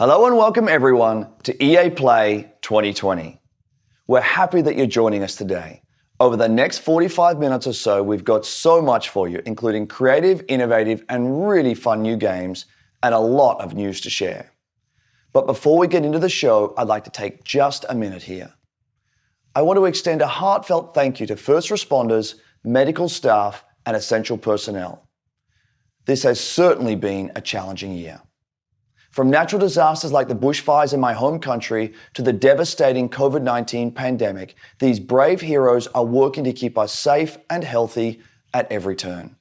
Hello and welcome everyone to EA Play 2020. We're happy that you're joining us today. Over the next 45 minutes or so, we've got so much for you, including creative, innovative, and really fun new games, and a lot of news to share. But before we get into the show, I'd like to take just a minute here. I want to extend a heartfelt thank you to first responders, medical staff, and essential personnel. This has certainly been a challenging year. From natural disasters like the bushfires in my home country to the devastating COVID 19 pandemic, these brave heroes are working to keep us safe and healthy at every turn.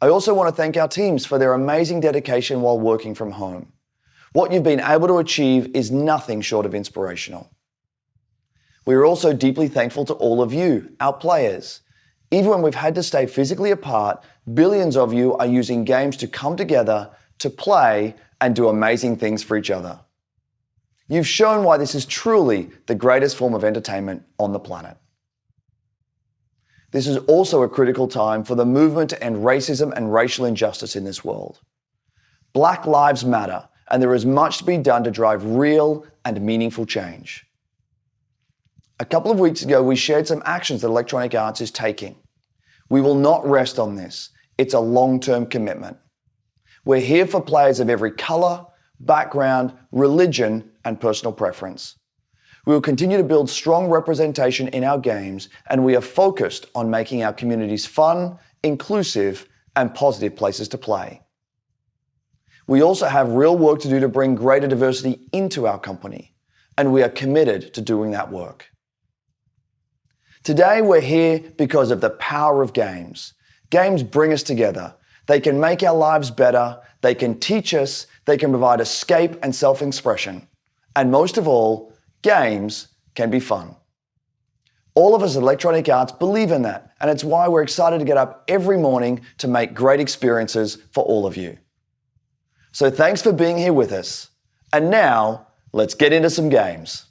I also want to thank our teams for their amazing dedication while working from home. What you've been able to achieve is nothing short of inspirational. We are also deeply thankful to all of you, our players. Even when we've had to stay physically apart, billions of you are using games to come together, to play, and do amazing things for each other. You've shown why this is truly the greatest form of entertainment on the planet. This is also a critical time for the movement to end racism and racial injustice in this world. Black lives matter, and there is much to be done to drive real and meaningful change. A couple of weeks ago, we shared some actions that Electronic Arts is taking. We will not rest on this. It's a long term commitment. We're here for players of every color, background, religion, and personal preference. We will continue to build strong representation in our games, and we are focused on making our communities fun, inclusive, and positive places to play. We also have real work to do to bring greater diversity into our company, and we are committed to doing that work. Today, we're here because of the power of games. Games bring us together they can make our lives better, they can teach us, they can provide escape and self expression. And most of all, games can be fun. All of us at Electronic Arts believe in that, and it's why we're excited to get up every morning to make great experiences for all of you. So thanks for being here with us. And now, let's get into some games.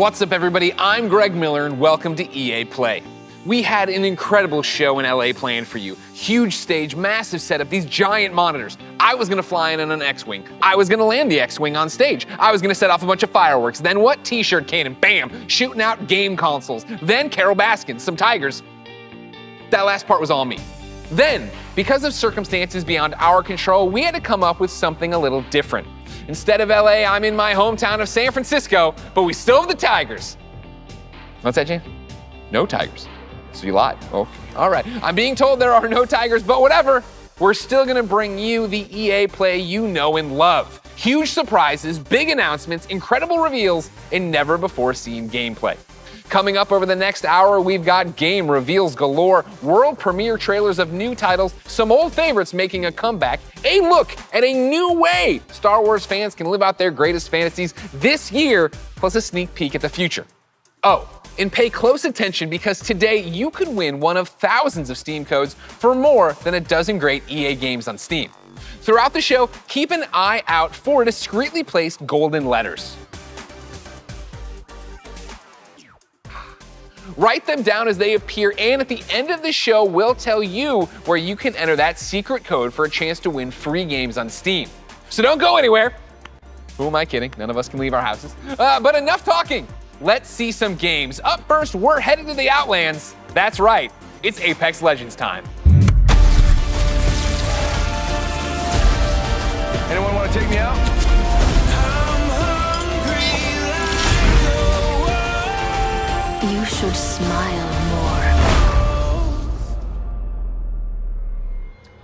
What's up, everybody? I'm Greg Miller, and welcome to EA Play. We had an incredible show in LA planned for you. Huge stage, massive setup, these giant monitors. I was gonna fly in on an X-Wing. I was gonna land the X-Wing on stage. I was gonna set off a bunch of fireworks. Then what? T-shirt cannon, bam, shooting out game consoles. Then Carole Baskin, some tigers. That last part was all me. Then, because of circumstances beyond our control, we had to come up with something a little different. Instead of LA, I'm in my hometown of San Francisco, but we still have the Tigers. What's that, James? No Tigers. So you lied. Oh, all right. I'm being told there are no Tigers, but whatever. We're still gonna bring you the EA play you know and love. Huge surprises, big announcements, incredible reveals, and never before seen gameplay. Coming up over the next hour, we've got game reveals galore, world premiere trailers of new titles, some old favorites making a comeback, a look at a new way Star Wars fans can live out their greatest fantasies this year, plus a sneak peek at the future. Oh, and pay close attention because today you could win one of thousands of Steam codes for more than a dozen great EA games on Steam. Throughout the show, keep an eye out for discreetly placed golden letters. Write them down as they appear, and at the end of the show, we'll tell you where you can enter that secret code for a chance to win free games on Steam. So don't go anywhere. Who am I kidding? None of us can leave our houses. Uh, but enough talking. Let's see some games. Up first, we're headed to the Outlands. That's right, it's Apex Legends time. Anyone want to take me out?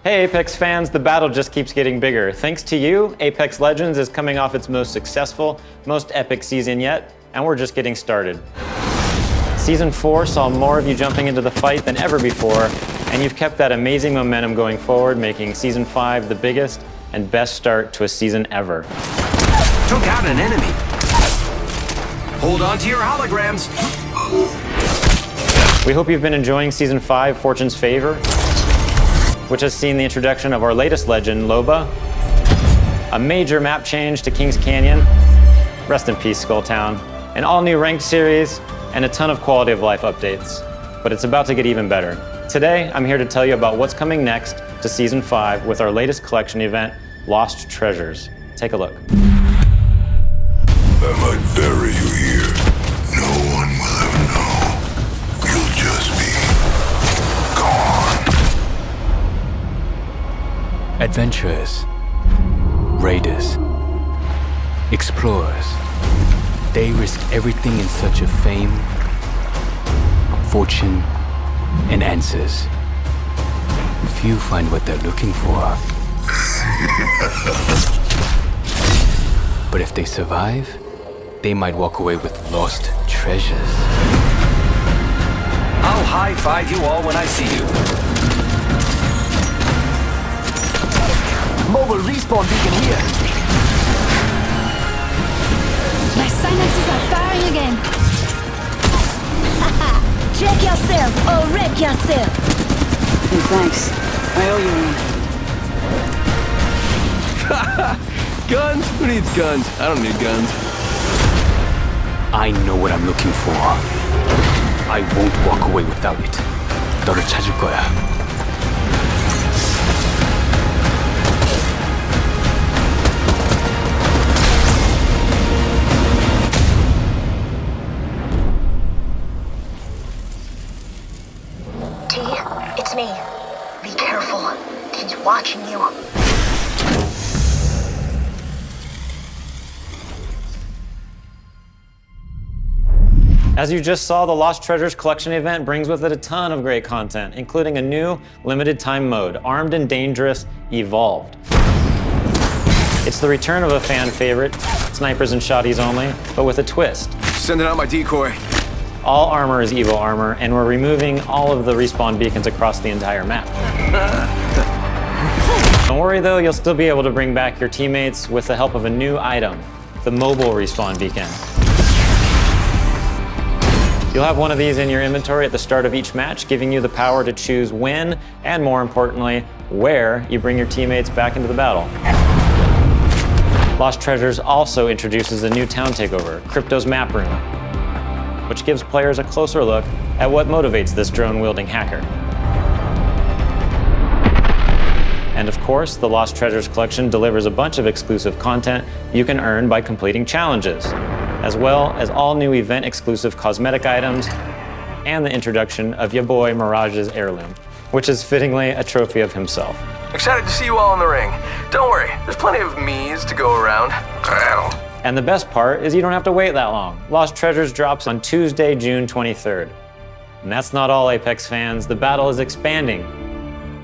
Hey Apex fans, the battle just keeps getting bigger. Thanks to you, Apex Legends is coming off its most successful, most epic season yet, and we're just getting started. Season 4 saw more of you jumping into the fight than ever before, and you've kept that amazing momentum going forward, making Season 5 the biggest and best start to a season ever. Took out an enemy. Hold on to your holograms. We hope you've been enjoying Season 5, Fortune's Favor, which has seen the introduction of our latest legend, Loba, a major map change to Kings Canyon, rest in peace, Skulltown, an all-new ranked series, and a ton of quality of life updates. But it's about to get even better. Today, I'm here to tell you about what's coming next to Season 5 with our latest collection event, Lost Treasures. Take a look. Adventurers, raiders, explorers. They risk everything in search of fame, fortune, and answers. Few find what they're looking for. but if they survive, they might walk away with lost treasures. I'll high five you all when I see you. Mobile respawn beacon here. My synapses are firing again. Check yourself or wreck yourself. Hey, thanks. I owe you one. Guns? Who needs guns? I don't need guns. I know what I'm looking for. I won't walk away without it. 너를 찾을 거야. Watching you. As you just saw, the Lost Treasures Collection event brings with it a ton of great content, including a new limited time mode, Armed and Dangerous Evolved. It's the return of a fan favorite, snipers and shotties only, but with a twist. Sending out my decoy. All armor is Evo armor, and we're removing all of the respawn beacons across the entire map. Don't worry though, you'll still be able to bring back your teammates with the help of a new item, the mobile respawn beacon. You'll have one of these in your inventory at the start of each match, giving you the power to choose when, and more importantly, where you bring your teammates back into the battle. Lost Treasures also introduces a new town takeover, Crypto's Map Room, which gives players a closer look at what motivates this drone-wielding hacker. And of course, the Lost Treasures collection delivers a bunch of exclusive content you can earn by completing challenges, as well as all new event-exclusive cosmetic items and the introduction of your boy Mirage's heirloom, which is fittingly a trophy of himself. Excited to see you all in the ring. Don't worry, there's plenty of me's to go around. And the best part is you don't have to wait that long. Lost Treasures drops on Tuesday, June 23rd. And that's not all, Apex fans. The battle is expanding.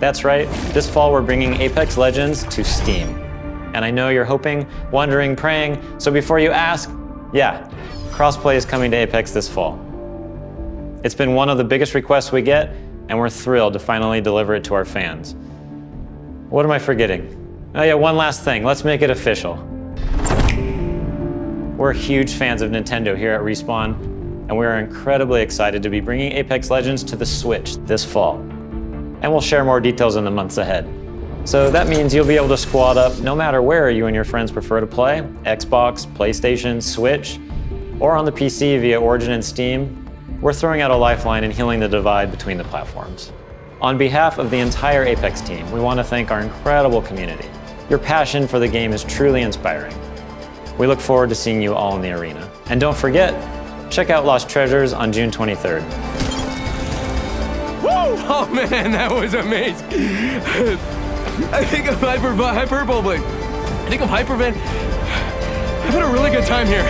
That's right, this fall we're bringing Apex Legends to Steam. And I know you're hoping, wondering, praying, so before you ask, yeah, crossplay is coming to Apex this fall. It's been one of the biggest requests we get, and we're thrilled to finally deliver it to our fans. What am I forgetting? Oh yeah, one last thing, let's make it official. We're huge fans of Nintendo here at Respawn, and we are incredibly excited to be bringing Apex Legends to the Switch this fall. And we'll share more details in the months ahead. So that means you'll be able to squad up no matter where you and your friends prefer to play, Xbox, PlayStation, Switch, or on the PC via Origin and Steam. We're throwing out a lifeline and healing the divide between the platforms. On behalf of the entire Apex team, we want to thank our incredible community. Your passion for the game is truly inspiring. We look forward to seeing you all in the arena. And don't forget, check out Lost Treasures on June 23rd. Oh man, that was amazing. I think I'm hyper hyperbole. I think I'm hypervan. I've had a really good time here.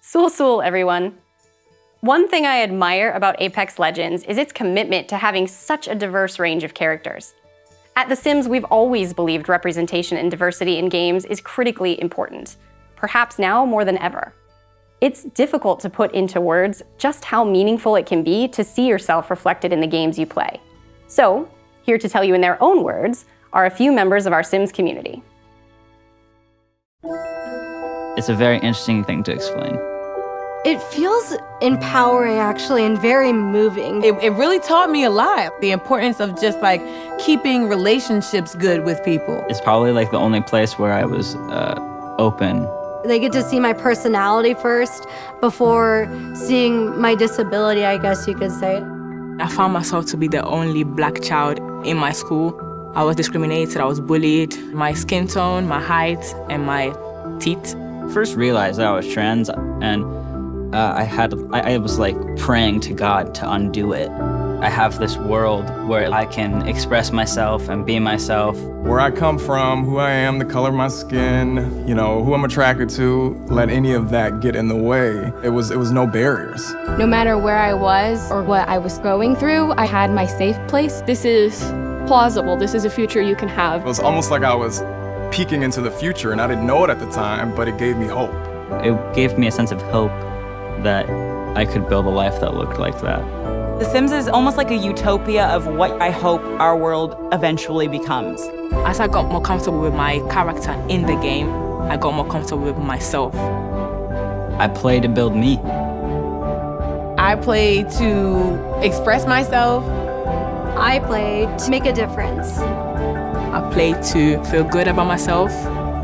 Sul Sul, everyone. One thing I admire about Apex Legends is its commitment to having such a diverse range of characters. At The Sims, we've always believed representation and diversity in games is critically important, perhaps now more than ever. It's difficult to put into words just how meaningful it can be to see yourself reflected in the games you play. So, here to tell you in their own words are a few members of our Sims community. It's a very interesting thing to explain. It feels empowering, actually, and very moving. It, it really taught me a lot. The importance of just like keeping relationships good with people. It's probably like the only place where I was uh, open. They get to see my personality first before seeing my disability, I guess you could say. I found myself to be the only black child in my school. I was discriminated, I was bullied. My skin tone, my height, and my teeth. First realized that I was trans, and uh, I had I, I was like praying to God to undo it. I have this world where I can express myself and be myself. Where I come from, who I am, the color of my skin, you know, who I'm attracted to, let any of that get in the way. It was it was no barriers. No matter where I was or what I was going through, I had my safe place. This is plausible. This is a future you can have. It was almost like I was peeking into the future and I didn't know it at the time, but it gave me hope. It gave me a sense of hope that I could build a life that looked like that. The Sims is almost like a utopia of what I hope our world eventually becomes. As I got more comfortable with my character in the game, I got more comfortable with myself. I play to build me. I play to express myself. I play to make a difference. I play to feel good about myself.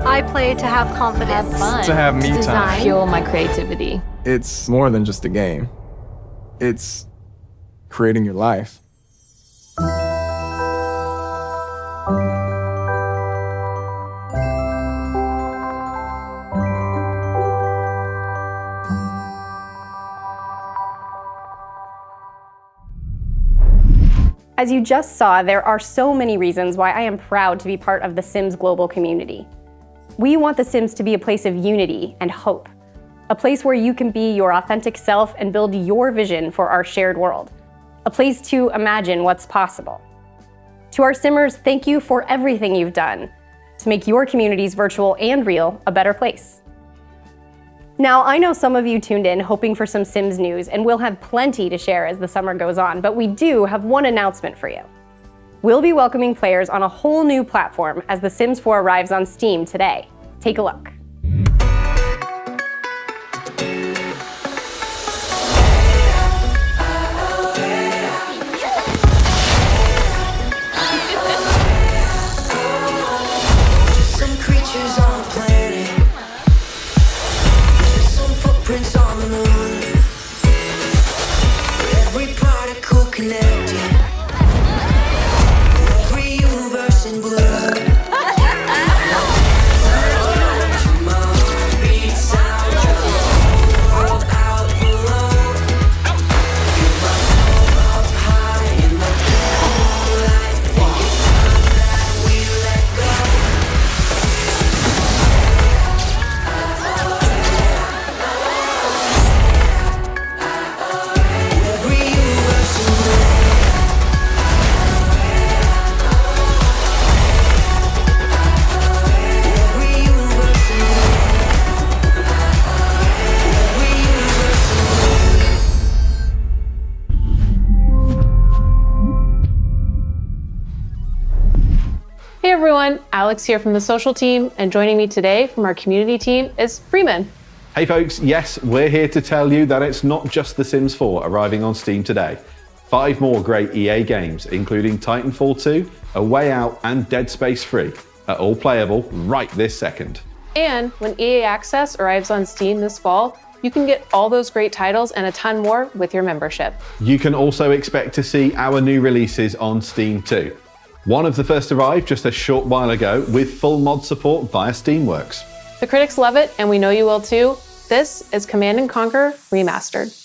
I play to have confidence. Fun. To have me to time. design. Fuel my creativity. It's more than just a game. It's creating your life. As you just saw, there are so many reasons why I am proud to be part of the Sims global community. We want The Sims to be a place of unity and hope, a place where you can be your authentic self and build your vision for our shared world, a place to imagine what's possible. To our Simmers, thank you for everything you've done to make your communities virtual and real a better place. Now, I know some of you tuned in hoping for some Sims news, and we'll have plenty to share as the summer goes on, but we do have one announcement for you. We'll be welcoming players on a whole new platform as The Sims 4 arrives on Steam today. Take a look. Alex here from the social team, and joining me today from our community team is Freeman. Hey folks, yes, we're here to tell you that it's not just The Sims 4 arriving on Steam today. Five more great EA games, including Titanfall 2, A Way Out, and Dead Space 3, are all playable right this second. And when EA Access arrives on Steam this fall, you can get all those great titles and a ton more with your membership. You can also expect to see our new releases on Steam too. One of the first arrived just a short while ago with full mod support via Steamworks. The critics love it, and we know you will too. This is Command and Conquer Remastered.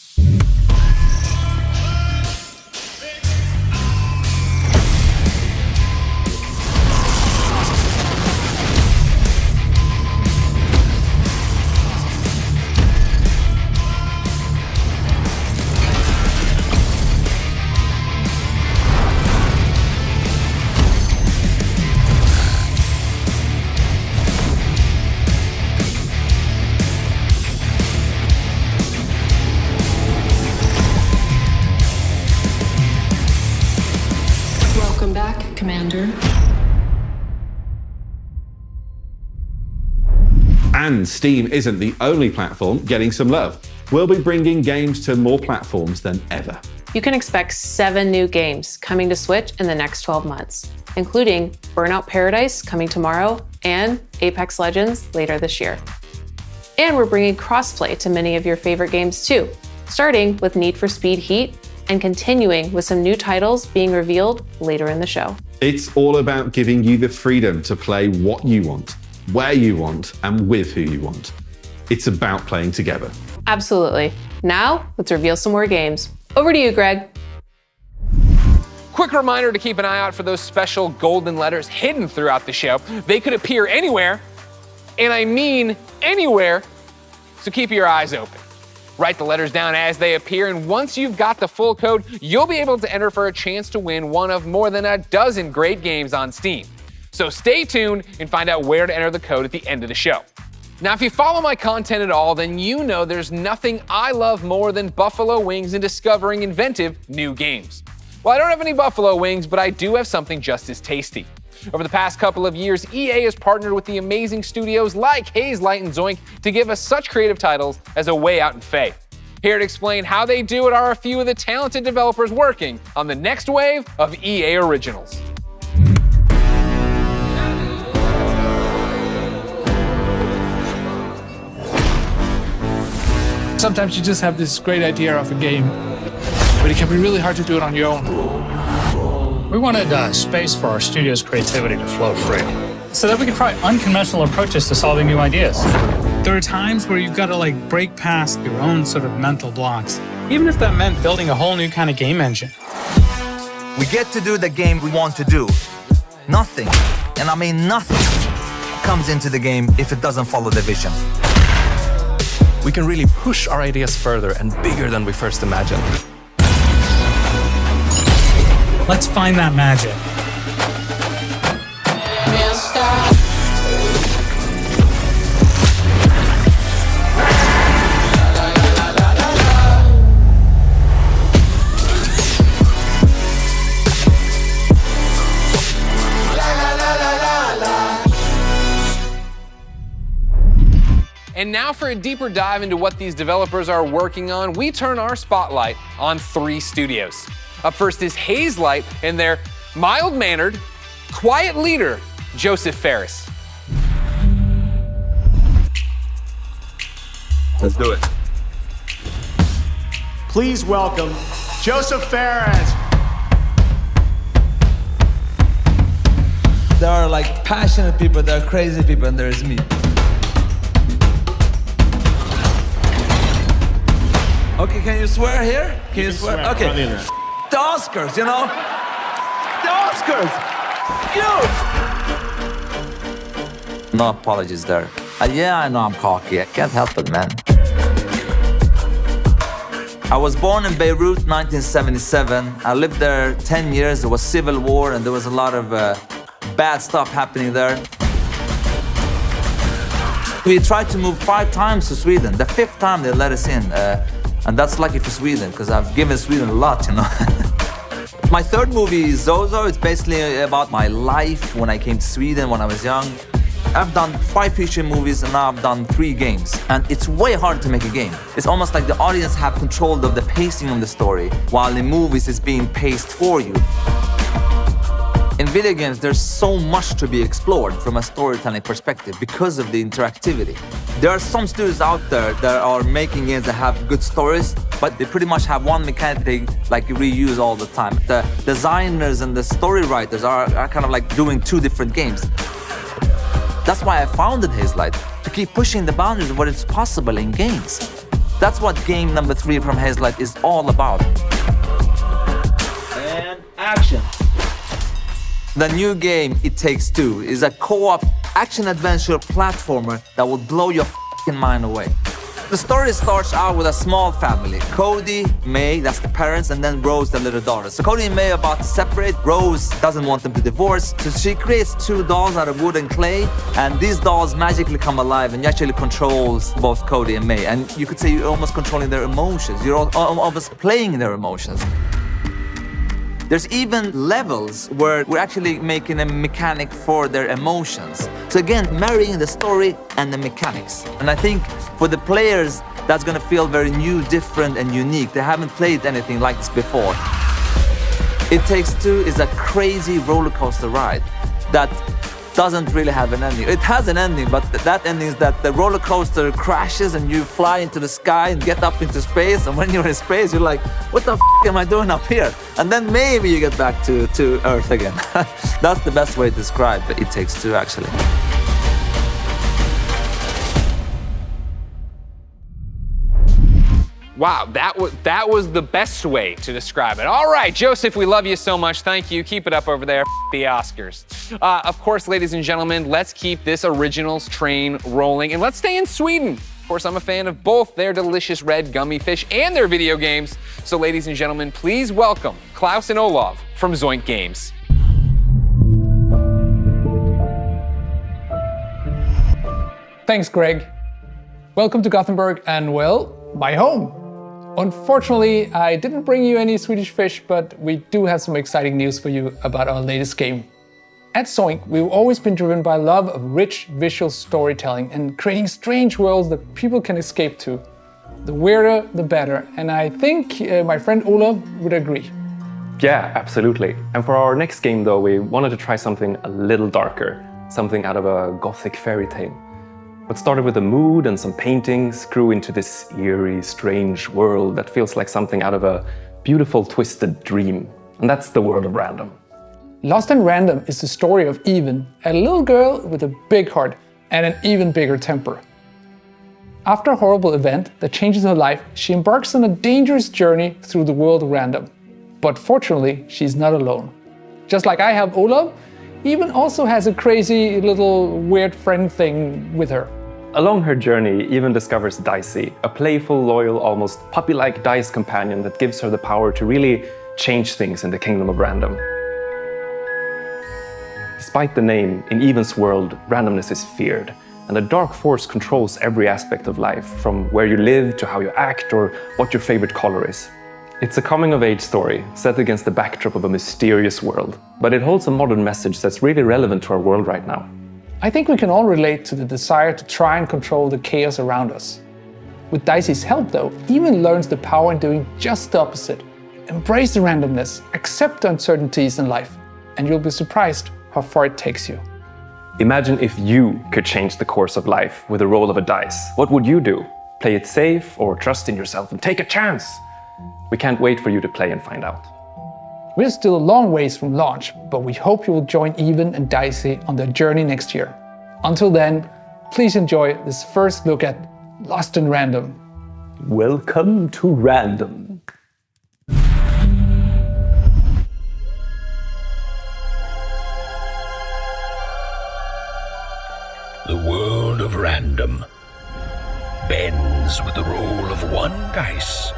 And Steam isn't the only platform getting some love. We'll be bringing games to more platforms than ever. you can expect seven new games coming to Switch in the next 12 months, including Burnout Paradise coming tomorrow and Apex Legends later this year. And we're bringing crossplay to many of your favorite games too, starting with Need for Speed Heat and continuing with some new titles being revealed later in the show. It's all about giving you the freedom to play what you want, where you want, and with who you want. It's about playing together. Absolutely. Now, let's reveal some more games. Over to you, Greg. Quick reminder to keep an eye out for those special golden letters hidden throughout the show. They could appear anywhere, and I mean anywhere, so keep your eyes open. Write the letters down as they appear, and once you've got the full code, you'll be able to enter for a chance to win one of more than a dozen great games on Steam. So stay tuned and find out where to enter the code at the end of the show. Now, if you follow my content at all, then you know there's nothing I love more than buffalo wings and discovering inventive new games. Well, I don't have any buffalo wings, but I do have something just as tasty. Over the past couple of years, EA has partnered with the amazing studios like Hazelight, and Zoink to give us such creative titles as A Way Out and Fe. Here to explain how they do it are a few of the talented developers working on the next wave of EA originals. Sometimes you just have this great idea of a game, but it can be really hard to do it on your own. We wanted uh, space for our studio's creativity to flow free, so that we could try unconventional approaches to solving new ideas. There are times where you've got to like break past your own sort of mental blocks, even if that meant building a whole new kind of game engine. We get to do the game we want to do. Nothing, and I mean nothing, comes into the game if it doesn't follow the vision. We can really push our ideas further and bigger than we first imagined. Let's find that magic. Now for a deeper dive into what these developers are working on, we turn our spotlight on three studios. Up first is Hazelight and their mild-mannered, quiet leader, Josef Fares. Let's do it. Please welcome Josef Fares. There are like passionate people, there are crazy people, and there is me. Okay, can you swear here? Can you, swear? swear, Okay. the. The Oscars, you know? The Oscars! You! No apologies there. Uh, yeah, I know I'm cocky. I can't help it, man. I was born in Beirut, 1977. I lived there 10 years. There was civil war, and there was a lot of uh, bad stuff happening there. We tried to move five times to Sweden. The fifth time they let us in. Uh, and that's lucky for Sweden, because I've given Sweden a lot, you know. my third movie, Zozo, it's basically about my life when I came to Sweden when I was young. I've done five feature movies and now I've done three games. And it's way harder to make a game. It's almost like the audience have control of the pacing of the story, while in movies it's being paced for you. Video games, there's so much to be explored from a storytelling perspective because of the interactivity. There are some studios out there that are making games that have good stories, but they pretty much have one mechanic they like reuse all the time. The designers and the story writers are, are kind of like doing two different games. That's why I founded Hazelight, to keep pushing the boundaries of what is possible in games. That's what game number three from Hazelight is all about. And action. The new game, It Takes Two, is a co-op action-adventure platformer that will blow your fing mind away. The story starts out with a small family. Cody, May, that's the parents, and then Rose, the little daughter. So Cody and May are about to separate. Rose doesn't want them to divorce, so she creates two dolls out of wood and clay, and these dolls magically come alive and you actually controls both Cody and May. And you could say you're almost controlling their emotions. You're al- al- almost playing their emotions. There's even levels where we're actually making a mechanic for their emotions. So again, marrying the story and the mechanics. And I think for the players, that's gonna feel very new, different, and unique. They haven't played anything like this before. It Takes Two is a crazy roller coaster ride that doesn't really have an ending. It has an ending, but that ending is that the roller coaster crashes and you fly into the sky and get up into space. And when you're in space, you're like, what the am I doing up here? And then maybe you get back to, to Earth again. That's the best way to describe It Takes Two, actually. Wow, that was that was the best way to describe it. All right, Josef, we love you so much. Thank you. Keep it up over there. the Oscars. Uh, of course, ladies and gentlemen, let's keep this originals train rolling and let's stay in Sweden. Of course, I'm a fan of both their delicious red gummy fish and their video games. So, ladies and gentlemen, please welcome Klaus and Olav from Zoink Games. Thanks, Greg. Welcome to Gothenburg and, well, my home. Unfortunately, I didn't bring you any Swedish fish, but we do have some exciting news for you about our latest game. At Zoink, we've always been driven by love of rich visual storytelling and creating strange worlds that people can escape to. The weirder, the better, and I think uh, my friend Olav would agree. Yeah, absolutely. And for our next game though, we wanted to try something a little darker, something out of a gothic fairy tale. What started with a mood and some paintings grew into this eerie, strange world that feels like something out of a beautiful, twisted dream. And that's the world of random. Lost in Random is the story of Even, a little girl with a big heart and an even bigger temper. After a horrible event that changes her life, she embarks on a dangerous journey through the world of random. But fortunately, she's not alone. Just like I have Olaf, Even also has a crazy little weird friend thing with her. Along her journey, Even discovers Dicey, a playful, loyal, almost puppy-like dice companion that gives her the power to really change things in the kingdom of random. Despite the name, in Even's world, randomness is feared, and a dark force controls every aspect of life, from where you live to how you act or what your favorite color is. It's a coming-of-age story, set against the backdrop of a mysterious world, but it holds a modern message that's really relevant to our world right now. I think we can all relate to the desire to try and control the chaos around us. With Dicey's help though, Even learns the power in doing just the opposite. Embrace the randomness, accept the uncertainties in life, and you'll be surprised how far it takes you. Imagine if you could change the course of life with the roll of a dice. What would you do? Play it safe or trust in yourself and take a chance? We can't wait for you to play and find out. We're still a long ways from launch, but we hope you will join Even and Dicey on their journey next year. Until then, please enjoy this first look at Lost in Random. Welcome to Random. The world of random bends with the roll of one dice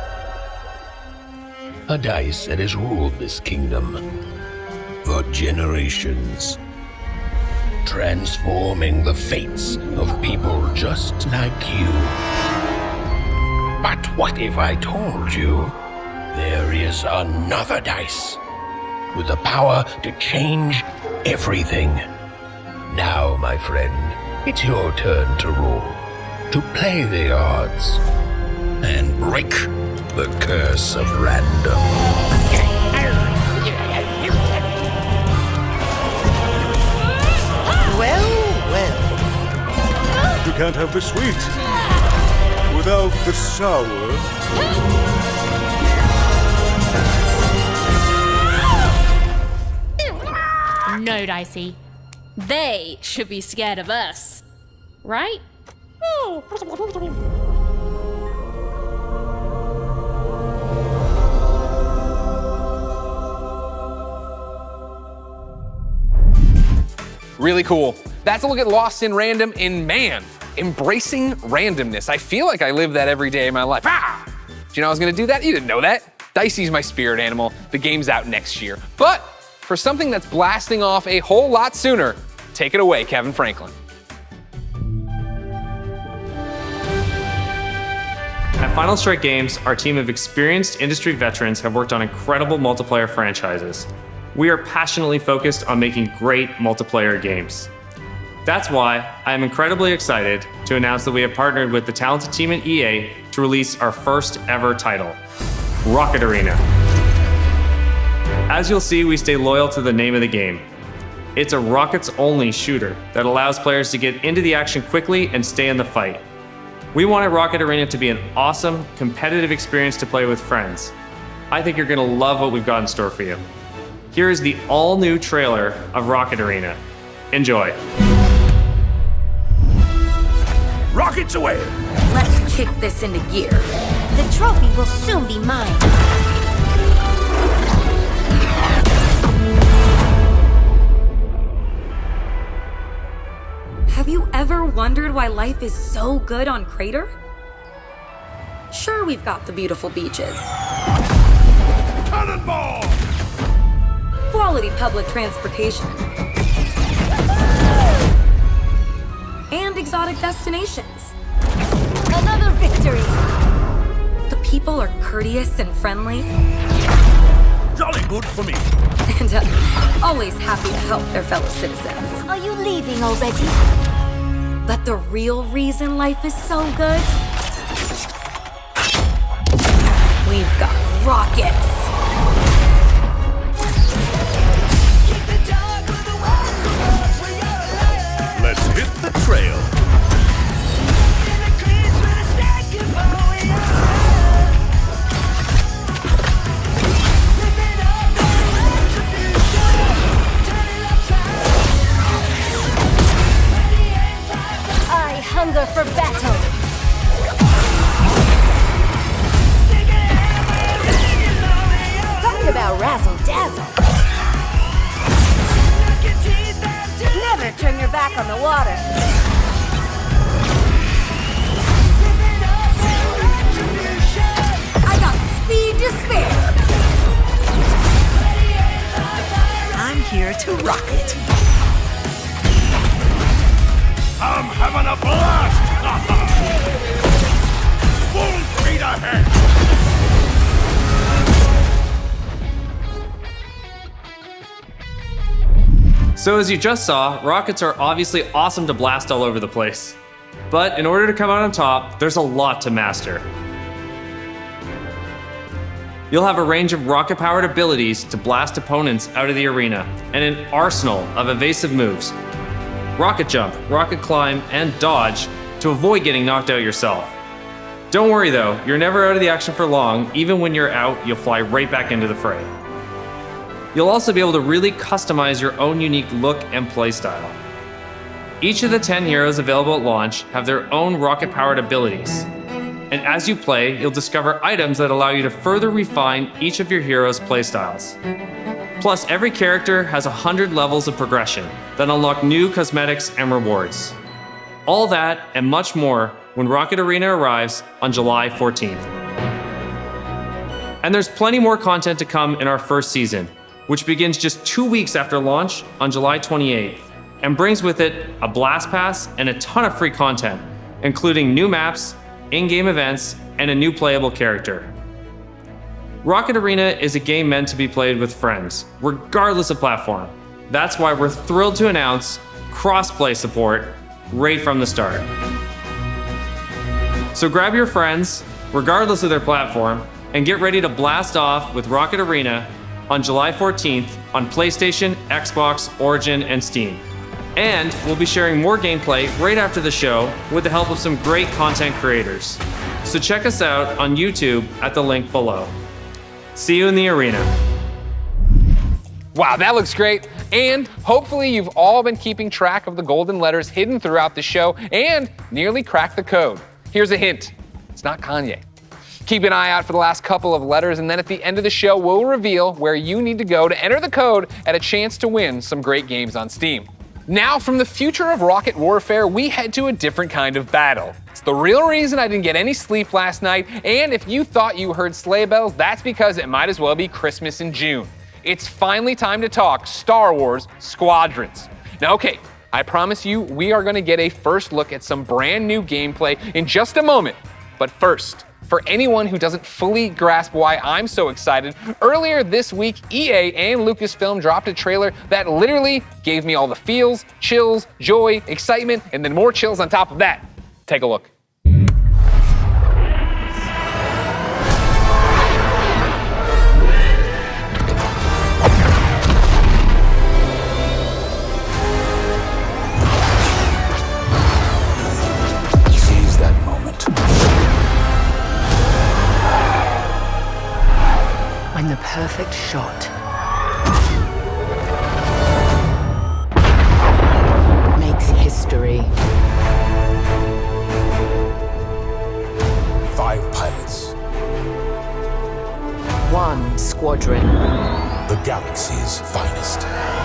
a dice that has ruled this kingdom for generations, transforming the fates of people just like you. But what if I told you there is another dice with the power to change everything? Now, my friend, it's your turn to rule, to play the odds, and break the curse of random. Well, well. You can't have the sweet without the sour. No, Dicey. They should be scared of us. Right? Really cool. That's a look at Lost in Random in man, embracing randomness. I feel like I live that every day of my life. Ah! Do you know I was gonna do that? You didn't know that. Dicey's my spirit animal. The game's out next year. But for something that's blasting off a whole lot sooner, take it away, Kevin Franklin. At Final Strike Games, our team of experienced industry veterans, have worked on incredible multiplayer franchises. We are passionately focused on making great multiplayer games. That's why I am incredibly excited to announce that we have partnered with the talented team at EA to release our first ever title, Rocket Arena. As you'll see, we stay loyal to the name of the game. It's a rockets only shooter that allows players to get into the action quickly and stay in the fight. We wanted Rocket Arena to be an awesome, competitive experience to play with friends. I think you're gonna love what we've got in store for you. Here is the all new trailer of Rocket Arena. Enjoy. Rockets away! Let's kick this into gear. The trophy will soon be mine. Have you ever wondered why life is so good on Crater? Sure, we've got the beautiful beaches. Cannonball! Quality public transportation. And exotic destinations. Another victory! The people are courteous and friendly. Jolly good for me. And uh, always happy to help their fellow citizens. Are you leaving already? But the real reason life is so good? We've got rockets. Trail. So, as you just saw, rockets are obviously awesome to blast all over the place. But in order to come out on top, there's a lot to master. You'll have a range of rocket powered abilities to blast opponents out of the arena, and an arsenal of evasive moves rocket jump, rocket climb, and dodge to avoid getting knocked out yourself. Don't worry though, you're never out of the action for long, even when you're out, you'll fly right back into the fray. You'll also be able to really customize your own unique look and playstyle. Each of the 10 heroes available at launch have their own rocket powered abilities. And as you play, you'll discover items that allow you to further refine each of your heroes' playstyles. Plus, every character has 100 levels of progression that unlock new cosmetics and rewards. All that and much more when Rocket Arena arrives on July 14th. And there's plenty more content to come in our first season, which begins just two weeks after launch on July 28th, and brings with it a Blast Pass and a ton of free content, including new maps, in game events, and a new playable character. Rocket Arena is a game meant to be played with friends, regardless of platform. That's why we're thrilled to announce cross-play support right from the start. So grab your friends, regardless of their platform, and get ready to blast off with Rocket Arena on July 14th on PlayStation, Xbox, Origin, and Steam. And we'll be sharing more gameplay right after the show with the help of some great content creators. So check us out on YouTube at the link below. See you in the arena. Wow, that looks great. And hopefully you've all been keeping track of the golden letters hidden throughout the show and nearly cracked the code. Here's a hint. It's not Kanye. Keep an eye out for the last couple of letters, and then at the end of the show, we'll reveal where you need to go to enter the code at a chance to win some great games on Steam. Now, from the future of rocket warfare, we head to a different kind of battle. It's the real reason I didn't get any sleep last night, and if you thought you heard sleigh bells, that's because it might as well be Christmas in June. It's finally time to talk Star Wars Squadrons. Now, okay, I promise you, we are going to get a first look at some brand new gameplay in just a moment. But first, for anyone who doesn't fully grasp why I'm so excited, earlier this week, EA and Lucasfilm dropped a trailer that literally gave me all the feels, chills, joy, excitement, and then more chills on top of that. Take a look. Perfect shot makes history. Five pilots. One squadron. The galaxy's finest.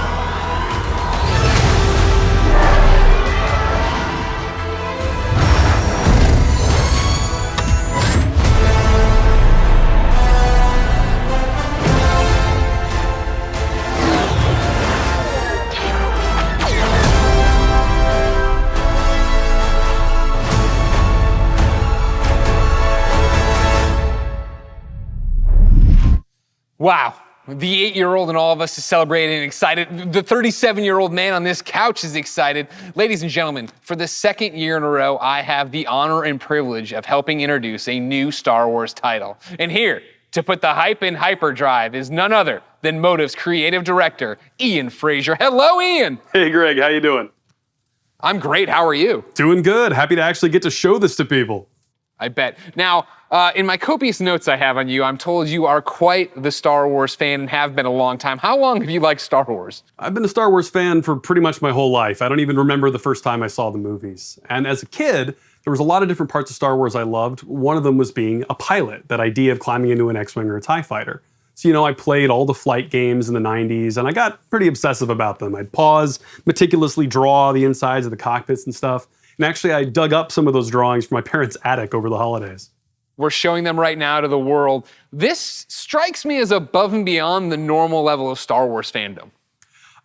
Wow. The eight year old in all of us is celebrating and excited. The 37 year old man on this couch is excited. Ladies and gentlemen, for the second year in a row, I have the honor and privilege of helping introduce a new Star Wars title. And here to put the hype in hyperdrive is none other than Motive's creative director, Ian Frazier. Hello, Ian. Hey, Greg, how you doing? I'm great. How are you? Doing good. Happy to actually get to show this to people. I bet. Now, uh, in my copious notes I have on you, I'm told you are quite the Star Wars fan and have been a long time. How long have you liked Star Wars? I've been a Star Wars fan for pretty much my whole life. I don't even remember the first time I saw the movies. And as a kid, there was a lot of different parts of Star Wars I loved. One of them was being a pilot, that idea of climbing into an X-Wing or a TIE fighter. So, you know, I played all the flight games in the 90s and I got pretty obsessive about them. I'd pause, meticulously draw the insides of the cockpits and stuff. And actually, I dug up some of those drawings from my parents' attic over the holidays. We're showing them right now to the world. This strikes me as above and beyond the normal level of Star Wars fandom.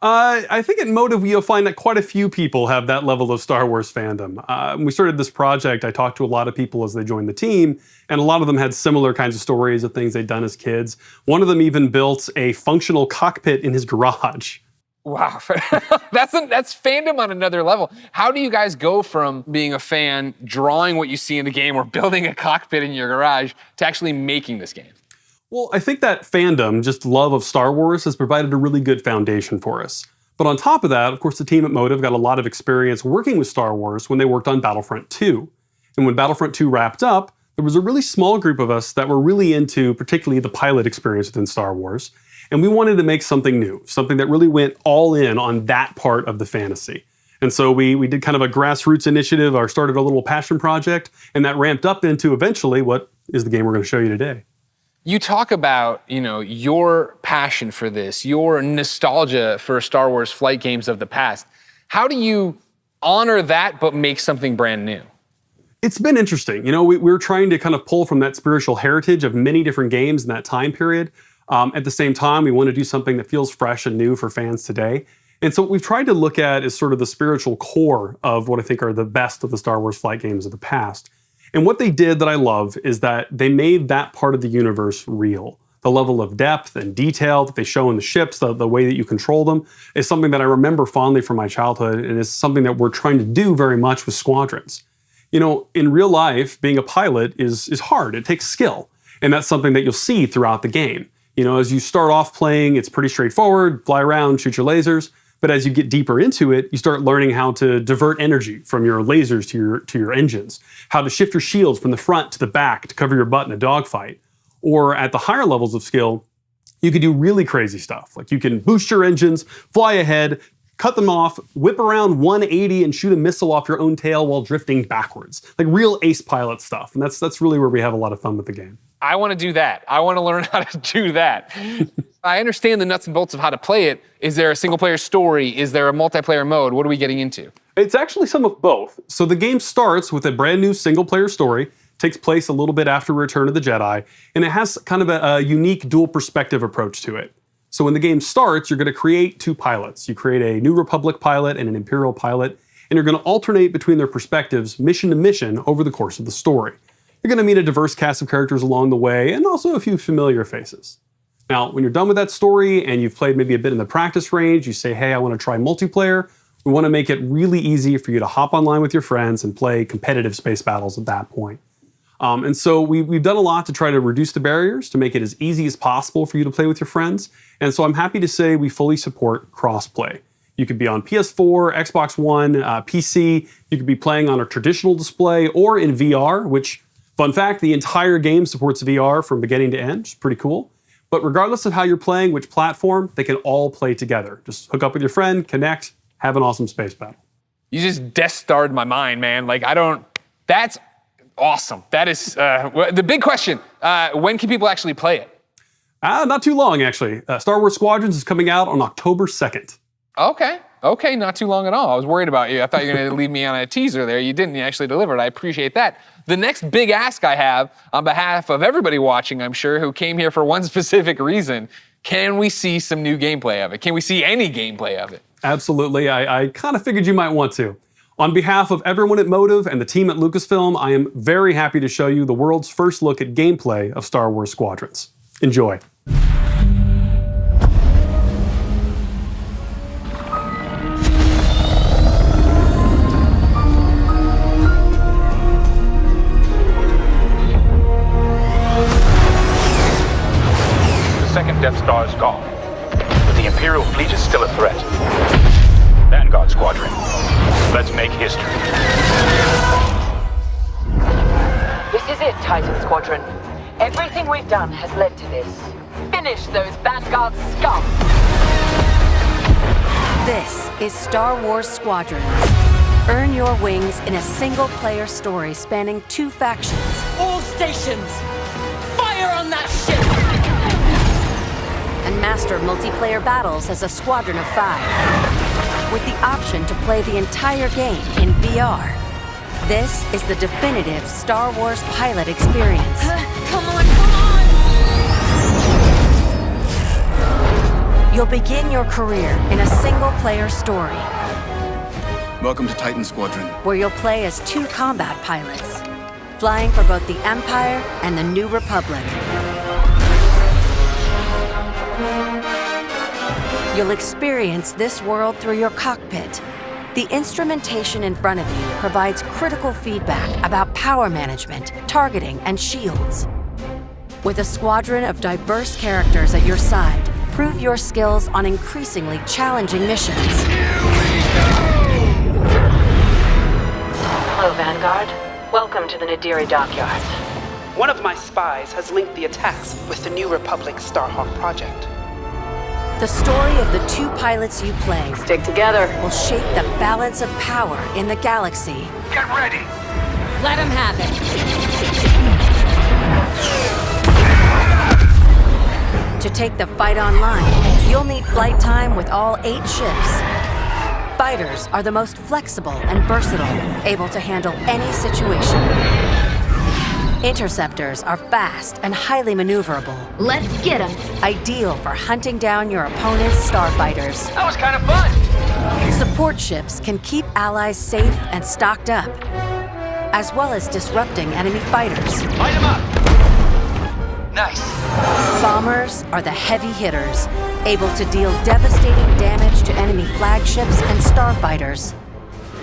Uh, I think at Motive you'll find that quite a few people have that level of Star Wars fandom. Uh, when we started this project, I talked to a lot of people as they joined the team, and a lot of them had similar kinds of stories of things they'd done as kids. One of them even built a functional cockpit in his garage. Wow, that's a, that's fandom on another level. How do you guys go from being a fan, drawing what you see in the game, or building a cockpit in your garage, to actually making this game? Well, I think that fandom, just love of Star Wars, has provided a really good foundation for us. But on top of that, of course, the team at Motive got a lot of experience working with Star Wars when they worked on Battlefront 2. And when Battlefront 2 wrapped up, there was a really small group of us that were really into particularly the pilot experience within Star Wars. And we wanted to make something new, something that really went all in on that part of the fantasy. And so we, we did kind of a grassroots initiative or started a little passion project, and that ramped up into eventually what is the game we're going to show you today. You talk about, you know, your passion for this, your nostalgia for Star Wars flight games of the past. How do you honor that but make something brand new? It's been interesting. You know, we, we were trying to kind of pull from that spiritual heritage of many different games in that time period. Um, at the same time, we want to do something that feels fresh and new for fans today. And so what we've tried to look at is sort of the spiritual core of what I think are the best of the Star Wars flight games of the past. And what they did that I love is that they made that part of the universe real. The level of depth and detail that they show in the ships, the, the way that you control them, is something that I remember fondly from my childhood and is something that we're trying to do very much with squadrons. You know, in real life, being a pilot is, is hard. It takes skill. And that's something that you'll see throughout the game. You know, as you start off playing, it's pretty straightforward, fly around, shoot your lasers. But as you get deeper into it, you start learning how to divert energy from your lasers to your, to your engines, how to shift your shields from the front to the back to cover your butt in a dogfight. Or at the higher levels of skill, you can do really crazy stuff. Like you can boost your engines, fly ahead, cut them off, whip around 180 and shoot a missile off your own tail while drifting backwards. Like real ace pilot stuff. And that's, that's really where we have a lot of fun with the game. I want to do that. I want to learn how to do that. I understand the nuts and bolts of how to play it. Is there a single player story? Is there a multiplayer mode? What are we getting into? It's actually some of both. So the game starts with a brand new single player story, takes place a little bit after Return of the Jedi, and it has kind of a, a unique dual perspective approach to it. So when the game starts, you're going to create two pilots. You create a New Republic pilot and an Imperial pilot, and you're going to alternate between their perspectives mission to mission over the course of the story. You're going to meet a diverse cast of characters along the way, and also a few familiar faces. Now, when you're done with that story and you've played maybe a bit in the practice range, you say, hey, I want to try multiplayer, we want to make it really easy for you to hop online with your friends and play competitive space battles at that point. Um, and so we, we've done a lot to try to reduce the barriers, to make it as easy as possible for you to play with your friends. And so I'm happy to say we fully support crossplay. You could be on PS4, Xbox One, uh, PC. You could be playing on a traditional display or in VR, which, fun fact, the entire game supports VR from beginning to end, which is pretty cool. But regardless of how you're playing, which platform, they can all play together. Just hook up with your friend, connect, have an awesome space battle. You just Death Starred my mind, man. Like, I don't, that's awesome. That is, uh, the big question, uh, when can people actually play it? Uh, not too long, actually. Uh, Star Wars Squadrons is coming out on October 2nd. Okay. Okay, not too long at all. I was worried about you. I thought you were going to leave me on a teaser there. You didn't. You actually delivered. I appreciate that. The next big ask I have on behalf of everybody watching, I'm sure, who came here for one specific reason, can we see some new gameplay of it? Can we see any gameplay of it? Absolutely. I, I kind of figured you might want to. On behalf of everyone at Motive and the team at Lucasfilm, I am very happy to show you the world's first look at gameplay of Star Wars Squadrons. Enjoy. Star Wars Squadrons. Earn your wings in a single-player story spanning two factions. All stations! Fire on that ship! And master multiplayer battles as a squadron of five. With the option to play the entire game in VR. This is the definitive Star Wars pilot experience. Come on, come on! You'll begin your career in a single-player story Welcome to Titan Squadron. where you'll play as two combat pilots, flying for both the Empire and the New Republic. You'll experience this world through your cockpit. The instrumentation in front of you provides critical feedback about power management, targeting, and shields. With a squadron of diverse characters at your side, prove your skills on increasingly challenging missions. Hello, Vanguard. Welcome to the Nadiri dockyards. One of my spies has linked the attacks with the New Republic Starhawk project. The story of the two pilots you play Stick together. will shape the balance of power in the galaxy. Get ready! Let him have it. To take the fight online, you'll need flight time with all eight ships. Fighters are the most flexible and versatile, able to handle any situation. Interceptors are fast and highly maneuverable. Let's get him. Ideal for hunting down your opponent's starfighters. That was kind of fun! Support ships can keep allies safe and stocked up, as well as disrupting enemy fighters. Light him up! Nice. Bombers are the heavy hitters, able to deal devastating damage to enemy flagships and starfighters.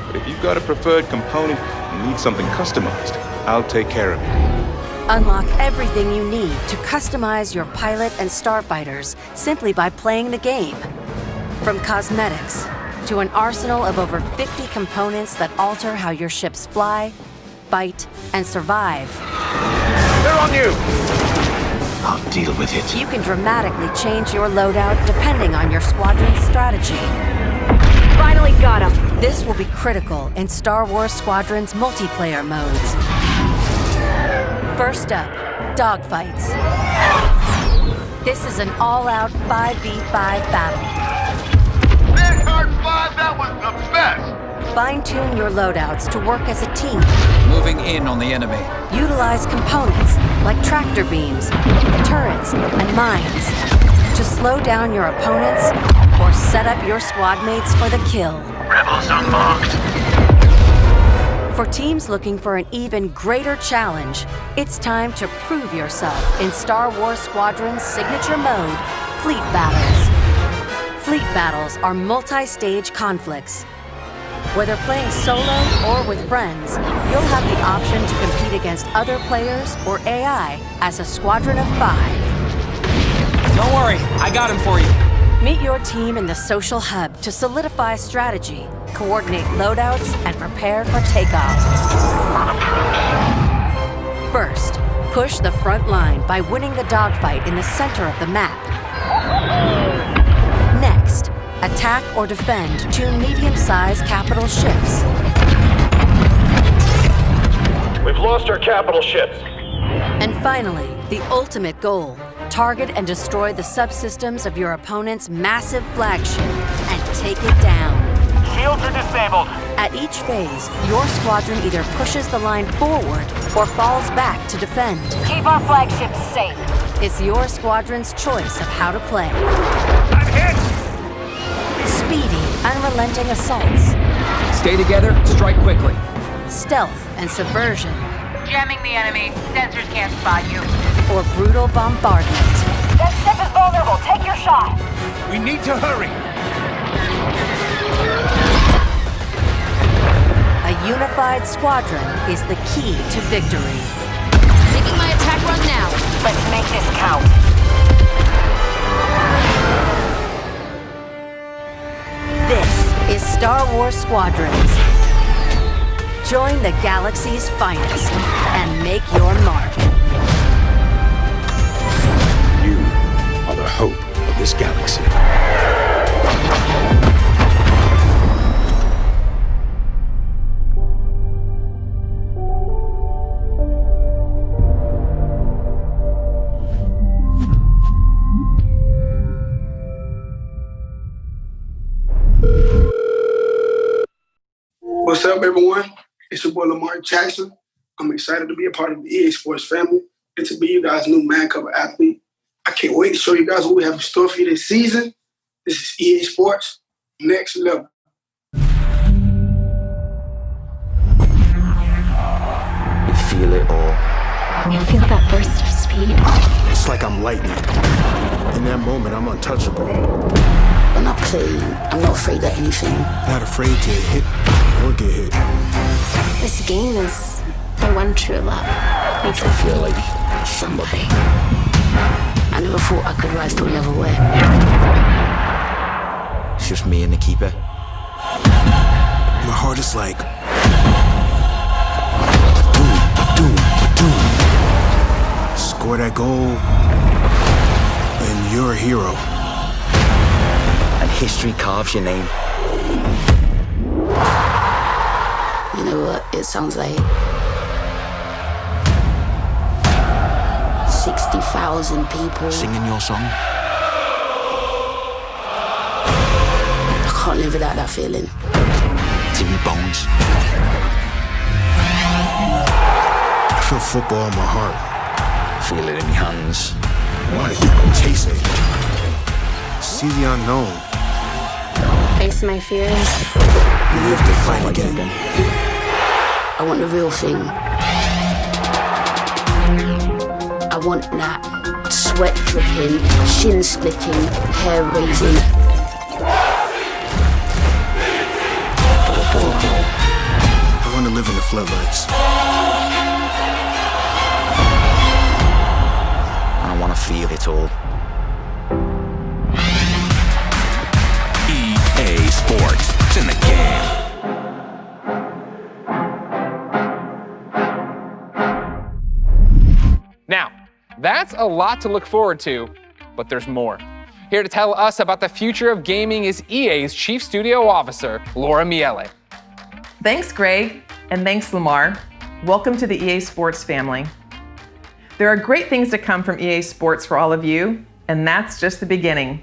But if you've got a preferred component and need something customized, I'll take care of it. Unlock everything you need to customize your pilot and starfighters simply by playing the game. From cosmetics to an arsenal of over 50 components that alter how your ships fly, fight, and survive. They're on you! I'll deal with it. You can dramatically change your loadout depending on your squadron's strategy. Finally got him. This will be critical in Star Wars Squadron's multiplayer modes. First up, dogfights. This is an all-out 5v5 battle. Vanguard 5, that was the best! Fine-tune your loadouts to work as a team. Moving in on the enemy. Utilize components like tractor beams, turrets, and mines to slow down your opponents or set up your squad mates for the kill. Rebels unmarked. For teams looking for an even greater challenge, it's time to prove yourself in Star Wars Squadron's signature mode, Fleet Battles. Fleet Battles are multi-stage conflicts. Whether playing solo or with friends, you'll have the option to compete against other players or AI as a squadron of five. Don't worry, I got him for you. Meet your team in the social hub to solidify strategy, coordinate loadouts, and prepare for takeoff. First, push the front line by winning the dogfight in the center of the map. Next, attack or defend two medium-sized capital ships. We've lost our capital ships. And finally, the ultimate goal, target and destroy the subsystems of your opponent's massive flagship and take it down. Shields are disabled. At each phase, your squadron either pushes the line forward or falls back to defend. Keep our flagships safe. It's your squadron's choice of how to play. I'm hit! Speedy, unrelenting assaults. Stay together, strike quickly. Stealth and subversion. Jamming the enemy. Sensors can't spot you. Or brutal bombardment. That ship is vulnerable. Take your shot. We need to hurry. A unified squadron is the key to victory. Making my attack run now. Let's make this count. This is Star Wars Squadrons. Join the galaxy's finest and make your mark. You are the hope of this galaxy. Up, everyone? It's your boy Lamar Jackson. I'm excited to be a part of the EA Sports family and to be you guys' new Madden cover athlete. I can't wait to show you guys what we have in store for you this season. This is EA Sports, next level. You feel it all. You feel that burst of speed? It's like I'm lightning. In that moment, I'm untouchable. When I play, I'm not afraid of anything. Not afraid to hit or get hit. This game is the one true love. Makes me feel like somebody. I never thought I could rise to a level where It's just me and the keeper. My heart is like. Doom, doom, doom. Score that goal, and you're a hero. And history carves your name. You know what it sounds like? 60,000 people. Singing your song. I can't live without that feeling. It's in your bones. I feel football in my heart. Feel it in your hands. I Want it, taste it. See the unknown. Face my fears. Live to fight again. I want the real thing. I want that sweat dripping, shin splitting, hair raising. I want to live in the floodlights. I want to feel it all. Sports. It's in the game. Now, that's a lot to look forward to, but there's more. Here to tell us about the future of gaming is EA's Chief Studio Officer, Laura Miele. Thanks, Greg, and thanks, Lamar. Welcome to the EA Sports family. There are great things to come from EA Sports for all of you, and that's just the beginning.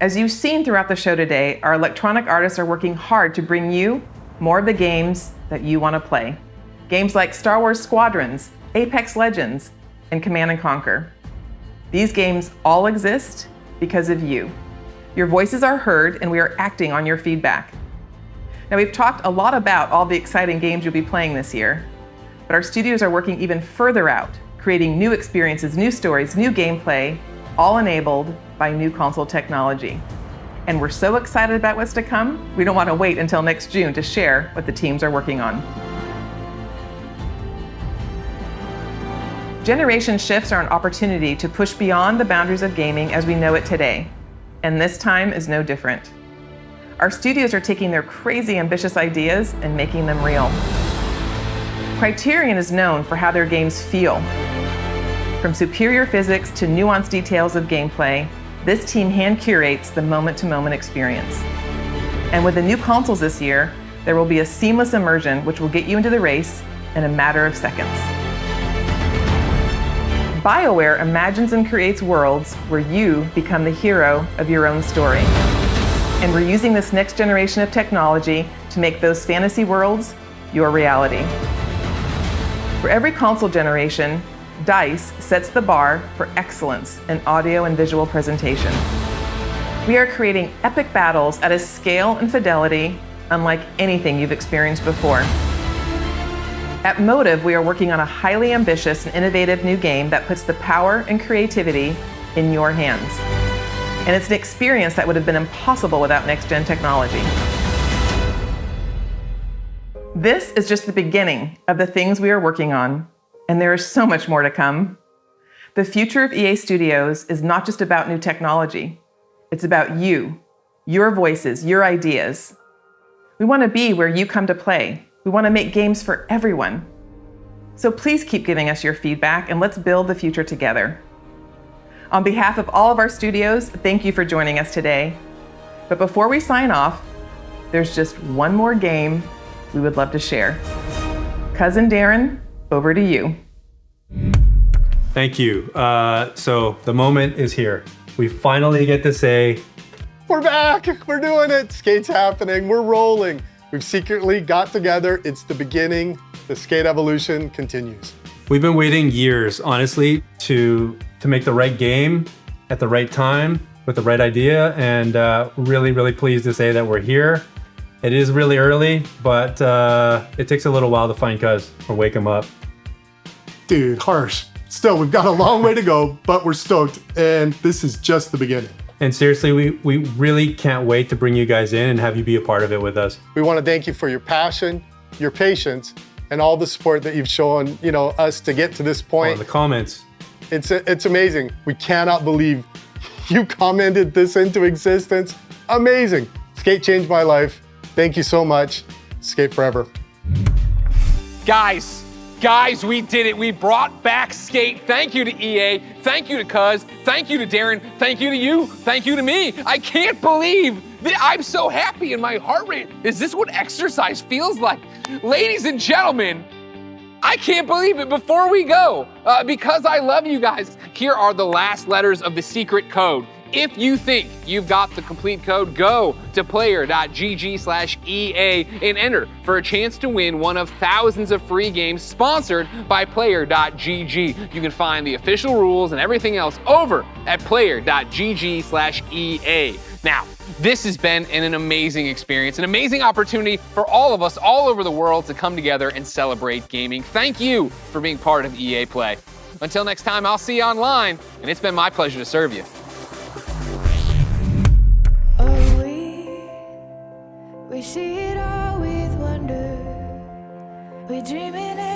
As you've seen throughout the show today, our electronic artists are working hard to bring you more of the games that you want to play. Games like Star Wars Squadrons, Apex Legends, and Command and Conquer. These games all exist because of you. Your voices are heard and we are acting on your feedback. Now, we've talked a lot about all the exciting games you'll be playing this year, but our studios are working even further out, creating new experiences, new stories, new gameplay, all enabled by new console technology. And we're so excited about what's to come, we don't want to wait until next June to share what the teams are working on. Generation shifts are an opportunity to push beyond the boundaries of gaming as we know it today, and this time is no different. Our studios are taking their crazy ambitious ideas and making them real. Criterion is known for how their games feel. From superior physics to nuanced details of gameplay, this team hand curates the moment-to-moment experience. And with the new consoles this year, there will be a seamless immersion which will get you into the race in a matter of seconds. BioWare imagines and creates worlds where you become the hero of your own story. And we're using this next generation of technology to make those fantasy worlds your reality. For every console generation, DICE sets the bar for excellence in audio and visual presentation. We are creating epic battles at a scale and fidelity unlike anything you've experienced before. At Motive, we are working on a highly ambitious and innovative new game that puts the power and creativity in your hands. And it's an experience that would have been impossible without next-gen technology. This is just the beginning of the things we are working on, and there is so much more to come. The future of EA Studios is not just about new technology. It's about you, your voices, your ideas. We want to be where you come to play. We want to make games for everyone. So please keep giving us your feedback and let's build the future together. On behalf of all of our studios, thank you for joining us today. But before we sign off, there's just one more game we would love to share. Cuz and Deran, over to you. Thank you. Uh, so the moment is here. We finally get to say, We're back! We're doing it! Skate's happening, we're rolling. We've secretly got together, it's the beginning, the skate evolution continues. We've been waiting years, honestly, to, to make the right game at the right time with the right idea, and uh, really, really pleased to say that we're here. It is really early, but uh, it takes a little while to find Cuz or wake him up. Dude, harsh. Still, we've got a long way to go, but we're stoked, and this is just the beginning. And seriously, we, we really can't wait to bring you guys in and have you be a part of it with us. We want to thank you for your passion, your patience, and all the support that you've shown, you know, us to get to this point. Oh, the comments. It's, it's amazing. We cannot believe you commented this into existence. Amazing. Skate changed my life. Thank you so much. Skate forever. Guys, guys, we did it. We brought back skate. Thank you to EA. Thank you to Cuz. Thank you to Deran. Thank you to you. Thank you to me. I can't believe that I'm so happy and my heart rate. Is this what exercise feels like? Ladies and gentlemen, I can't believe it. Before we go, uh, because I love you guys, here are the last letters of the secret code. If you think you've got the complete code, go to player.gg slash EA and enter for a chance to win one of thousands of free games sponsored by player.gg. You can find the official rules and everything else over at player.gg slash EA. Now, this has been an amazing experience, an amazing opportunity for all of us all over the world to come together and celebrate gaming. Thank you for being part of EA Play. Until next time, I'll see you online, and it's been my pleasure to serve you. We're dreaming.